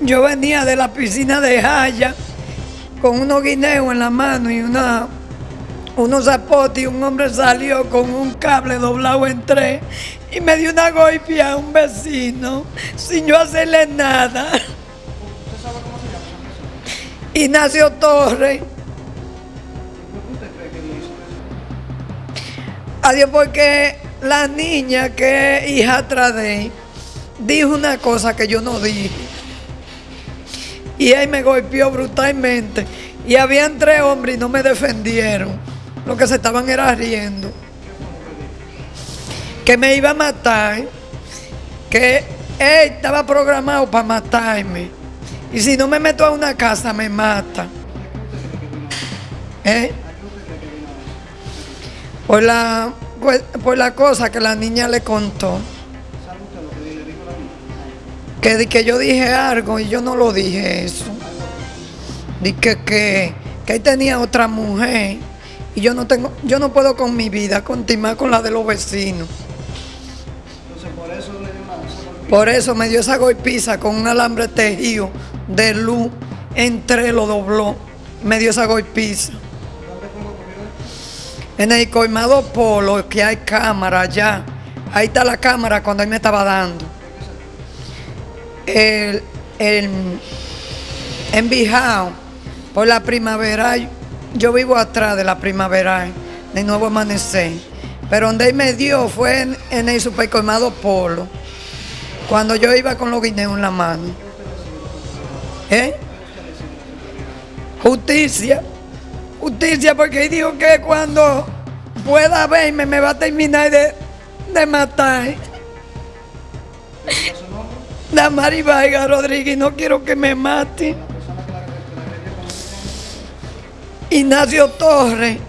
Yo venía de la piscina de Jaya con unos guineos en la mano y una, unos zapotes y un hombre salió con un cable doblado en tres y me dio una golpea a un vecino sin yo hacerle nada. ¿Usted sabe cómo se llama? Ignacio Torres. ¿Por qué usted cree que hizo eso? Adiós, porque la niña que es hija atrás de dijo una cosa que yo no dije. Y él me golpeó brutalmente. Y habían tres hombres y no me defendieron. Lo que se estaban era riendo. Que me iba a matar. Que él estaba programado para matarme. Y si no me meto a una casa, me mata. ¿Eh? Por la, por, la cosa que la niña le contó. Que, que yo dije algo y yo no lo dije eso. Di que, que, que él tenía otra mujer y yo no tengo, yo no puedo con mi vida continuar con la de los vecinos. Entonces por eso le dio una. Por eso me dio esa golpiza con un alambre tejido de luz, entré, lo dobló, me dio esa golpiza. En el colmado polo, que hay cámara allá. Ahí está la cámara cuando él me estaba dando. El, en Bijao, por la primavera, yo vivo atrás de la primavera, de nuevo amanecer. Pero donde él me dio fue en, el supercolmado polo, cuando yo iba con los guineos en la mano. ¿Eh? Justicia. Justicia, porque él dijo que cuando pueda verme me va a terminar de, de matar. ¿Cuál es su nombre? Damari Vargas Rodríguez, no quiero que me mate. Ignacio Torres.